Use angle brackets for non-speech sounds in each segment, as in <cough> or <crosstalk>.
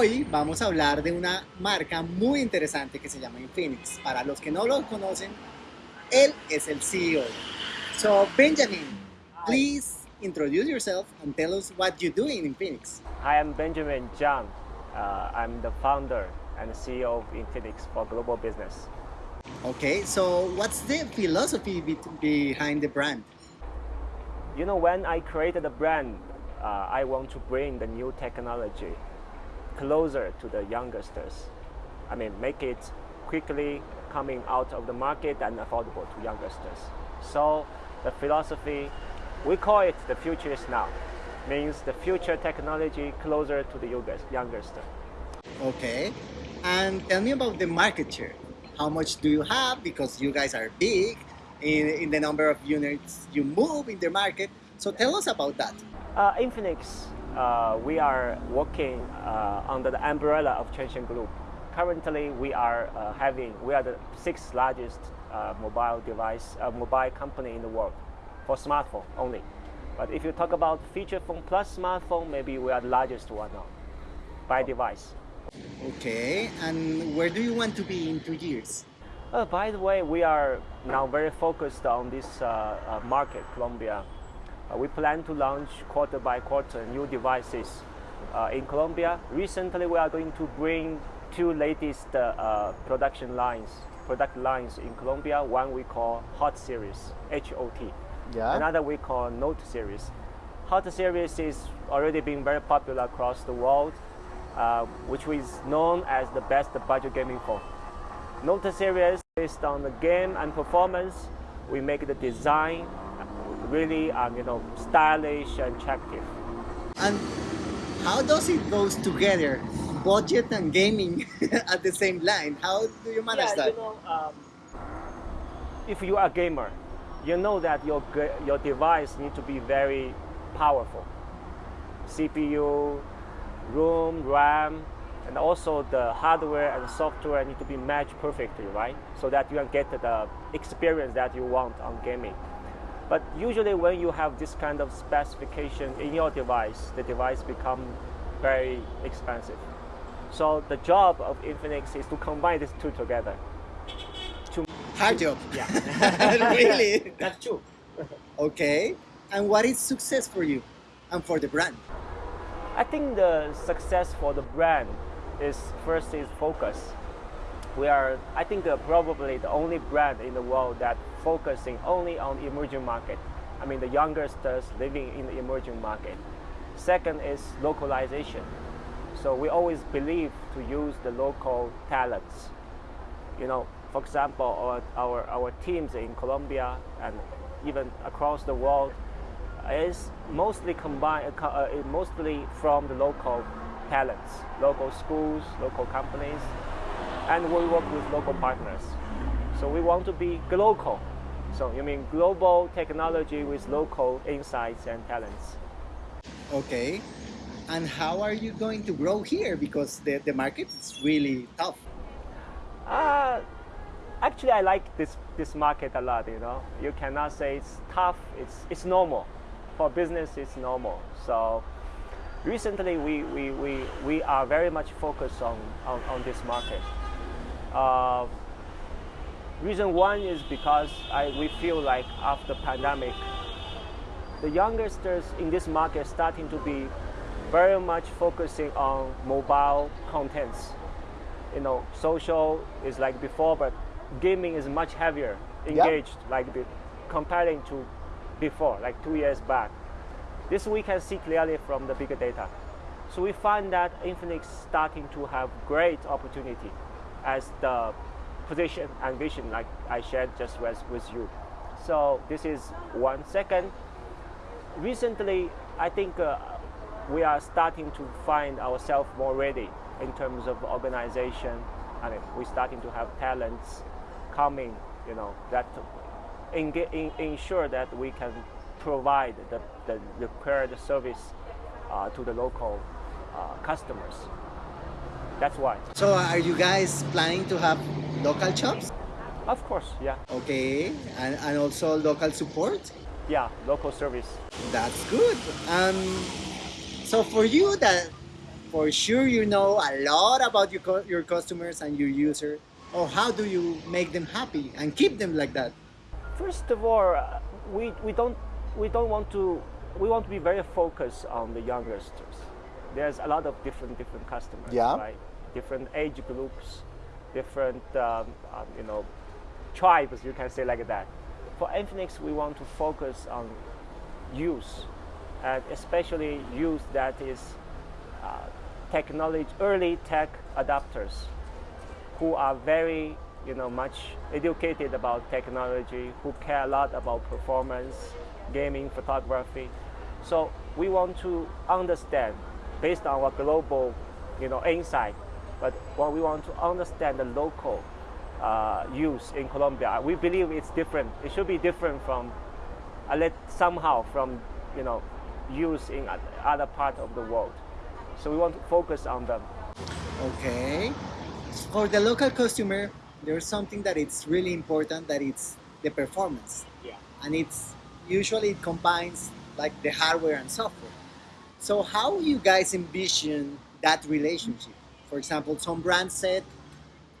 Hoy vamos a hablar de una marca muy interesante que se llama Infinix. Para los que no lo conocen, él es el CEO. So Benjamin, please introduce yourself and tell us what you do in Infinix. Hi, I'm Benjamin Jiang. Uh, I'm the founder and CEO of Infinix for global business. Okay, so what's the philosophy be behind the brand? You know, when I created the brand, uh, I want to bring the new technology closer to the youngsters. I mean, make it quickly coming out of the market and affordable to youngsters. So the philosophy, we call it the future is now. Means the future technology closer to the youngster. Okay. And tell me about the market share. How much do you have? Because you guys are big in, in the number of units you move in the market. So tell us about that. Uh, Infinix, uh, we are working uh, under the umbrella of Transsion Group. Currently, we are uh, having, we are the sixth largest uh, mobile device, uh, mobile company in the world for smartphone only. But if you talk about feature phone plus smartphone, maybe we are the largest one now by device. Okay, and where do you want to be in two years? Uh, by the way, we are now very focused on this market, Colombia. Uh, we plan to launch quarter by quarter new devices uh, in Colombia. Recently, we are going to bring two latest uh, production lines, product lines in Colombia. One we call Hot Series, H-O-T. Yeah. Another we call Note Series. Hot Series is already being very popular across the world. Uh, which is known as the best budget gaming phone. Note series based on the game and performance, we make the design really um, you know stylish and attractive. And how does it goes together, budget and gaming <laughs> at the same line? How do you manage yeah, that? You know, um, if you are a gamer, you know that your your device need to be very powerful. CPU, ROM, RAM, and also the hardware and software need to be matched perfectly, right? So that you can get the experience that you want on gaming. But usually when you have this kind of specification in your device, the device become very expensive. So the job of Infinix is to combine these two together. To Hard job. Yeah. <laughs> really? That's true. okay. And what is success for you and for the brand? I think the success for the brand is first is focus. We are, I think, uh, probably the only brand in the world that focusing only on emerging market. I mean, the youngsters living in the emerging market. Second is localization. So we always believe to use the local talents. You know, for example, our, our, our teams in Colombia and even across the world is mostly combined, uh, uh mostly from the local talents, local schools, local companies, and we work with local partners. So we want to be global. So you mean global technology with local insights and talents. Okay. And how are you going to grow here? Because the, the market is really tough. Uh, actually, I like this, this market a lot, you know. You cannot say it's tough, it's, it's normal for business it's normal. So recently we, we, we, we are very much focused on, on, on this market. Uh, reason one is because I, we feel like after pandemic, the youngsters in this market starting to be very much focusing on mobile contents. You know, social is like before, but gaming is much heavier engaged, yep. like comparing to before, like two years back. This we can see clearly from the bigger data. So we find that Infinix starting to have great opportunity as the position and vision like I shared just with, with you. So this is one. Second, recently I think uh, we are starting to find ourselves more ready in terms of organization. I mean, we're starting to have talents coming, you know, that in, in, ensure that we can provide the, the required service uh, to the local uh, customers. That's why. So are you guys planning to have local shops? Of course, yeah. Okay, and, and also local support? Yeah, local service. That's good. Um, so for you, that for sure you know a lot about your, your customers and your user. Or how do you make them happy and keep them like that? First of all, uh, we, we don't we don't want to we want to be very focused on the youngsters. There's a lot of different different customers, Yeah. right? Different age groups, different um, um, you know tribes. You can say like that. For Infinix, we want to focus on youth, and especially youth that is uh, technology early tech adapters who are very you know much educated about technology who care a lot about performance gaming photography so we want to understand based on our global you know insight but what we want to understand the local uh, use in Colombia we believe it's different it should be different from let somehow from you know use in other part of the world so we want to focus on them Okay. For the local customer, there's something that it's really important that it's the performance. Yeah. And it's usually it combines like the hardware and software. So how you guys envision that relationship? For example, some brands said,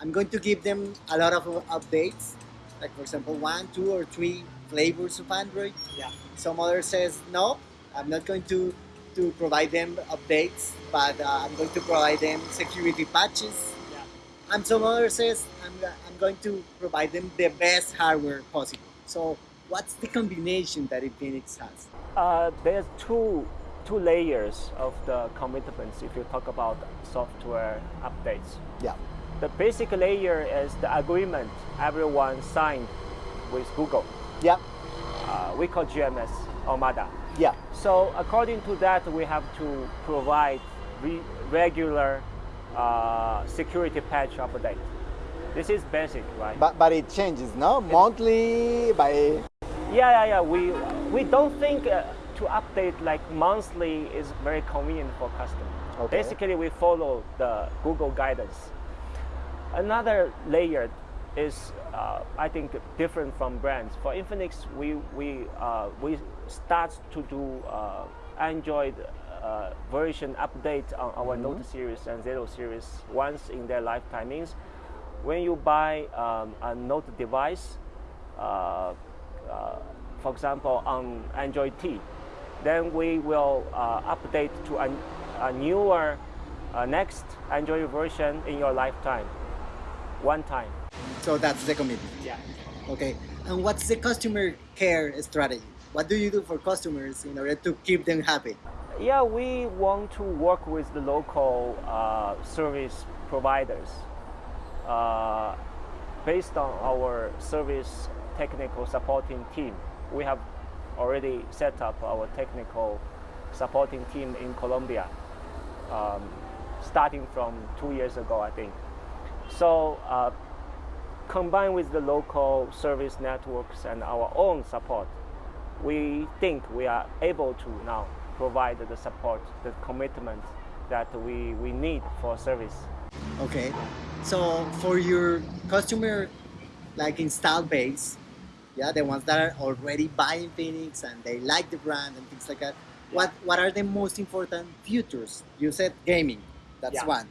I'm going to give them a lot of updates, like for example, one, two, or three flavors of Android. Yeah. Some other says, no, I'm not going to to provide them updates, but uh, I'm going to provide them security patches. Yeah. And some other says, I'm, I'm going to provide them the best hardware possible. So what's the combination that Infinix has? Uh, there's two two layers of the commitments if you talk about software updates. Yeah. The basic layer is the agreement everyone signed with Google. Yeah. Uh, we call GMS or MADA. Yeah. So according to that, we have to provide re- regular uh, security patch update. This is basic, right? But but it changes, no? Monthly by Yeah, yeah, yeah. We we don't think uh, to update like monthly is very convenient for customers. Okay. Basically, we follow the Google guidance. Another layer is, uh, I think, different from brands. For Infinix, we we uh, we start to do uh, Android uh, version update on our Note series and Zero series once in their lifetime. Means when you buy um, a Note device, uh, uh, for example, on Android T, then we will uh, update to a, a newer uh, next Android version in your lifetime, one time. So that's the commitment. Yeah. Okay. And what's the customer care strategy? What do you do for customers in order to keep them happy? Yeah, we want to work with the local uh, service providers. Uh, based on our service technical supporting team, we have already set up our technical supporting team in Colombia, um, starting from two years ago, I think. So, uh, combined with the local service networks and our own support, we think we are able to now provide the support, the commitment that we, we need for service. Okay. So for your customer like install base, yeah, the ones that are already buying Phoenix and they like the brand and things like that, what what are the most important features? You said gaming, that's Yeah. one.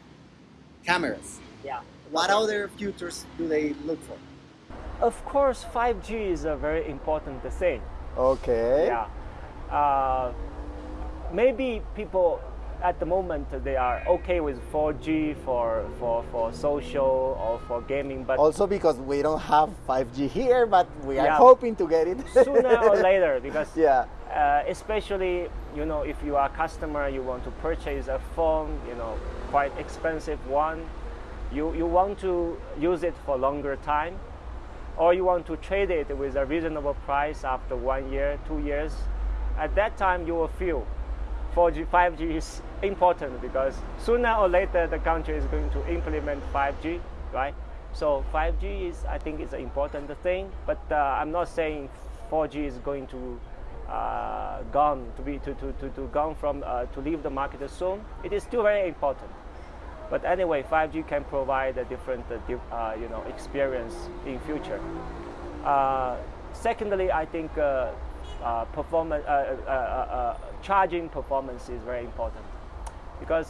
Cameras. Yeah. What other features do they look for? Of course, 5G is a very important thing. okay. Yeah. Uh, maybe people at the moment they are okay with 4G for, for, for social or for gaming, but Also because we don't have 5G here, but we are Yeah. hoping to get it. sooner or <laughs> later, because yeah. uh, especially you know if you are a customer you want to purchase a phone you know quite expensive one you, you want to use it for longer time or you want to trade it with a reasonable price after one year two years at that time you will feel 4G 5G is important because sooner or later the country is going to implement 5G right so 5G is I think is an important thing but uh, I'm not saying 4G is going to uh, gone to be to, to, to, to gone from uh, to leave the market soon. It is still very important. But anyway, 5G can provide a different uh, uh, you know experience in future. Uh, secondly, I think uh, performance charging performance is very important because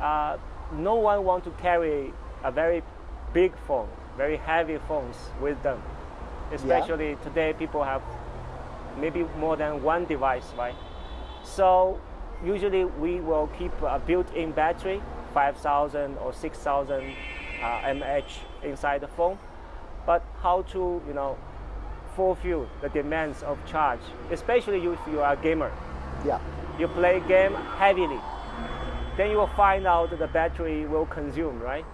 uh, no one want to carry a very big phone, very heavy phones with them. Especially today, people have maybe more than one device, right? So usually we will keep a built-in battery, 5,000 or 6,000 uh, mAh inside the phone. But how to, you know, fulfill the demands of charge, especially if you are a gamer. Yeah. You play game heavily, then you will find out the battery will consume, right?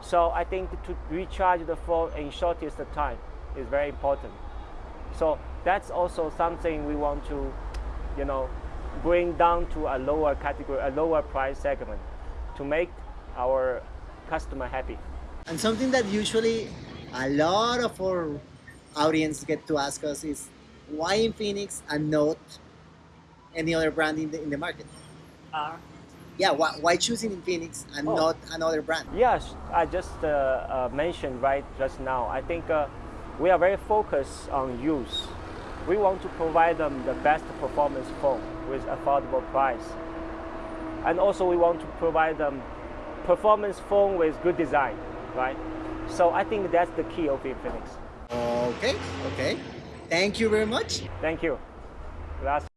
So I think to recharge the phone in shortest time is very important. So that's also something we want to, you know, bring down to a lower category, a lower price segment, to make our customer happy. And something that usually a lot of our audience get to ask us is why in Infinix and not any other brand in the, in the market? Uh, Yeah, why, why choosing Infinix and Oh. not another brand? Yes, I just uh, uh, mentioned right just now. I think uh, we are very focused on use. We want to provide them the best performance phone with affordable price. And also we want to provide them performance phone with good design, right? So I think that's the key of Infinix. Okay, okay. Thank you very much. Thank you. Gracias.